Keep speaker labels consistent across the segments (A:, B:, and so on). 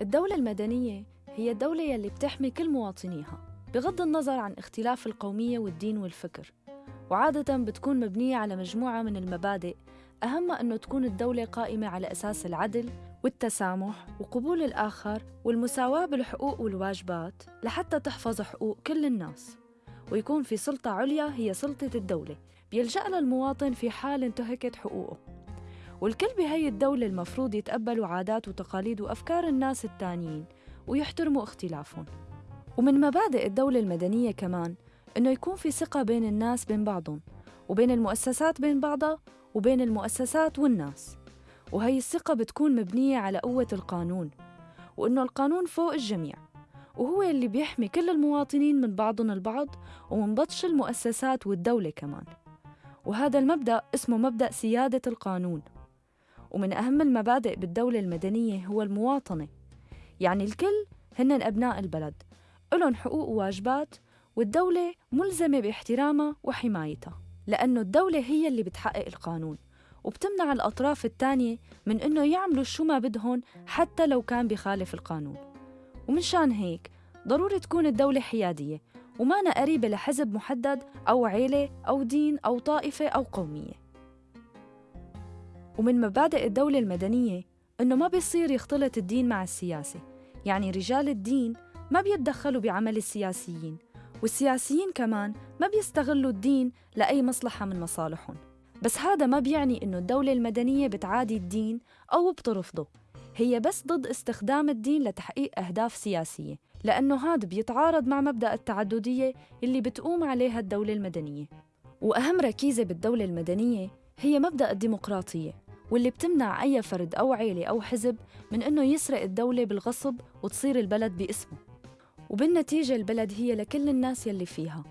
A: الدولة المدنية هي الدولة يلي بتحمي كل مواطنيها بغض النظر عن اختلاف القومية والدين والفكر. وعادة بتكون مبنية على مجموعة من المبادئ أهمها أنه تكون الدولة قائمة على أساس العدل والتسامح وقبول الآخر والمساواة بالحقوق والواجبات لحتى تحفظ حقوق كل الناس. ويكون في سلطة عليا هي سلطة الدولة بيلجأ لها المواطن في حال انتهكت حقوقه. والكل بهي الدولة المفروض يتقبلوا عادات وتقاليد وأفكار الناس التانيين ويحترموا اختلافهم. ومن مبادئ الدولة المدنية كمان إنه يكون في ثقة بين الناس بين بعضهم وبين المؤسسات بين بعضها وبين المؤسسات والناس. وهي الثقة بتكون مبنية على قوة القانون وإنه القانون فوق الجميع وهو اللي بيحمي كل المواطنين من بعضهم البعض ومن بطش المؤسسات والدولة كمان. وهذا المبدأ اسمه مبدأ سيادة القانون. ومن أهم المبادئ بالدولة المدنية هو المواطنة. يعني الكل هن أبناء البلد لهم حقوق وواجبات والدولة ملزمة باحترامها وحمايتها لأنه الدولة هي اللي بتحقق القانون. وبتمنع الأطراف الثانية من إنه يعملوا شو ما بدهن حتى لو كان بخالف القانون. ومنشان هيك ضروري تكون الدولة حيادية وما قريبة لحزب محدد أو عيلة أو دين أو طائفة أو قومية. ومن مبادئ الدولة المدنية إنه ما بيصير يختلط الدين مع السياسة. يعني رجال الدين ما بيتدخلوا بعمل السياسيين والسياسيين كمان ما بيستغلوا الدين لأي مصلحة من مصالحهم. بس هذا ما بيعني إنه الدولة المدنية بتعادي الدين أو بترفضه. هي بس ضد استخدام الدين لتحقيق أهداف سياسية لأنه هذا بيتعارض مع مبدأ التعددية اللي بتقوم عليها الدولة المدنية. وأهم ركيزة بالدولة المدنية هي مبدأ الديمقراطية. واللي بتمنع أي فرد أو عيلة أو حزب من إنه يسرق الدولة بالغصب وتصير البلد باسمه. وبالنتيجة البلد هي لكل الناس يلي فيها.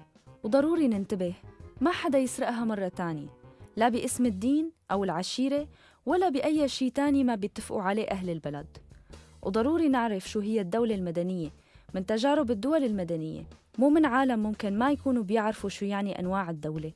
A: وضروري ننتبه ما حدا يسرقها مرة تانية لا باسم الدين أو العشيرة ولا بأي شيء تاني ما بيتفقوا عليه أهل البلد. وضروري نعرف شو هي الدولة المدنية من تجارب الدول المدنية. مو من عالم ممكن ما يكونوا بيعرفوا شو يعني أنواع الدولة.